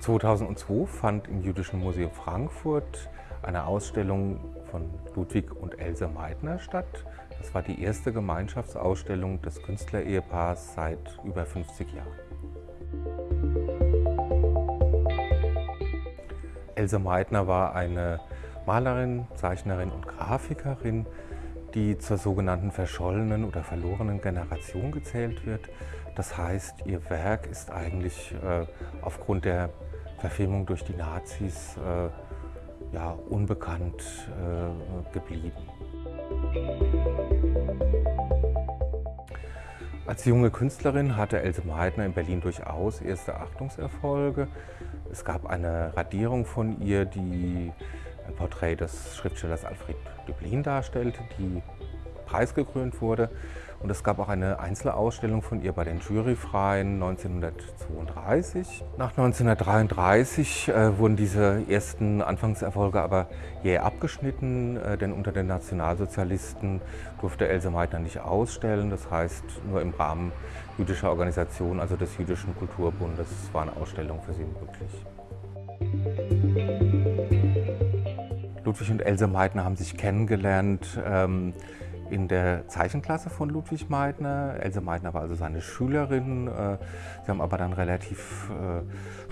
2002 fand im Jüdischen Museum Frankfurt eine Ausstellung von Ludwig und Else Meitner statt. Das war die erste Gemeinschaftsausstellung des Künstlerehepaars seit über 50 Jahren. Else Meitner war eine Malerin, Zeichnerin und Grafikerin, die zur sogenannten verschollenen oder verlorenen Generation gezählt wird. Das heißt, ihr Werk ist eigentlich äh, aufgrund der Verfilmung durch die Nazis äh, ja, unbekannt äh, geblieben. Als junge Künstlerin hatte Else Meitner in Berlin durchaus erste Achtungserfolge. Es gab eine Radierung von ihr, die ein Porträt des Schriftstellers Alfred Döblin darstellte, die preisgekrönt wurde. Und es gab auch eine Einzelausstellung von ihr bei den Juryfreien 1932. Nach 1933 äh, wurden diese ersten Anfangserfolge aber jäh abgeschnitten, äh, denn unter den Nationalsozialisten durfte Else Meitner nicht ausstellen. Das heißt, nur im Rahmen jüdischer Organisationen, also des Jüdischen Kulturbundes, waren Ausstellungen für sie möglich. Ludwig und Else Meitner haben sich kennengelernt ähm, in der Zeichenklasse von Ludwig Meitner. Else Meitner war also seine Schülerin. Äh, sie haben aber dann relativ äh,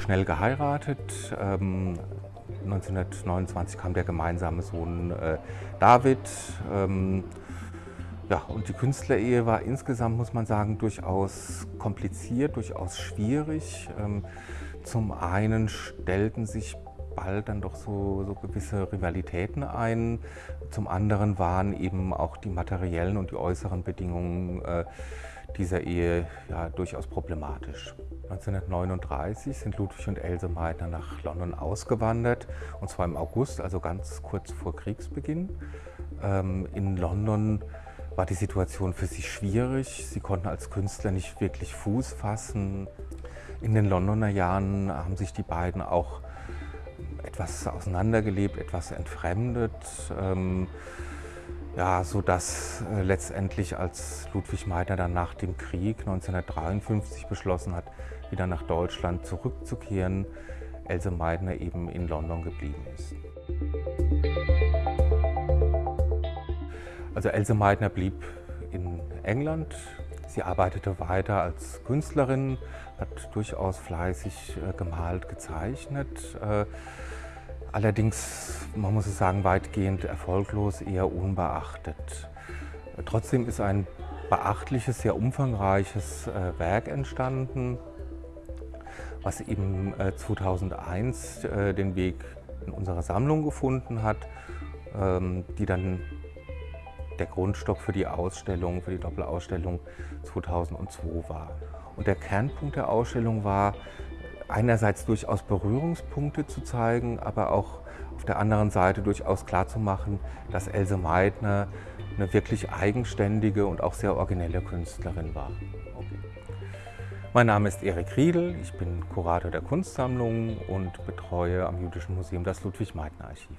schnell geheiratet. 1929 ähm, kam der gemeinsame Sohn äh, David. Ähm, ja, und die Künstlerehe war insgesamt, muss man sagen, durchaus kompliziert, durchaus schwierig. Ähm, zum einen stellten sich bald dann doch so, so gewisse Rivalitäten ein. Zum anderen waren eben auch die materiellen und die äußeren Bedingungen äh, dieser Ehe ja, durchaus problematisch. 1939 sind Ludwig und Else Meitner nach London ausgewandert, und zwar im August, also ganz kurz vor Kriegsbeginn. Ähm, in London war die Situation für sie schwierig. Sie konnten als Künstler nicht wirklich Fuß fassen. In den Londoner Jahren haben sich die beiden auch etwas auseinandergelebt, etwas entfremdet, ähm, ja, sodass äh, letztendlich als Ludwig Meitner dann nach dem Krieg 1953 beschlossen hat, wieder nach Deutschland zurückzukehren, Else Meitner eben in London geblieben ist. Also Else Meitner blieb in England. Sie arbeitete weiter als Künstlerin, hat durchaus fleißig äh, gemalt, gezeichnet. Äh, Allerdings, man muss es sagen, weitgehend erfolglos, eher unbeachtet. Trotzdem ist ein beachtliches, sehr umfangreiches äh, Werk entstanden, was eben 2001 äh, äh, den Weg in unsere Sammlung gefunden hat, ähm, die dann der Grundstock für die Ausstellung, für die Doppelausstellung 2002 war. Und der Kernpunkt der Ausstellung war, einerseits durchaus Berührungspunkte zu zeigen, aber auch auf der anderen Seite durchaus klarzumachen, dass Else Meitner eine wirklich eigenständige und auch sehr originelle Künstlerin war. Mein Name ist Erik Riedel, ich bin Kurator der Kunstsammlung und betreue am Jüdischen Museum das Ludwig-Meitner-Archiv.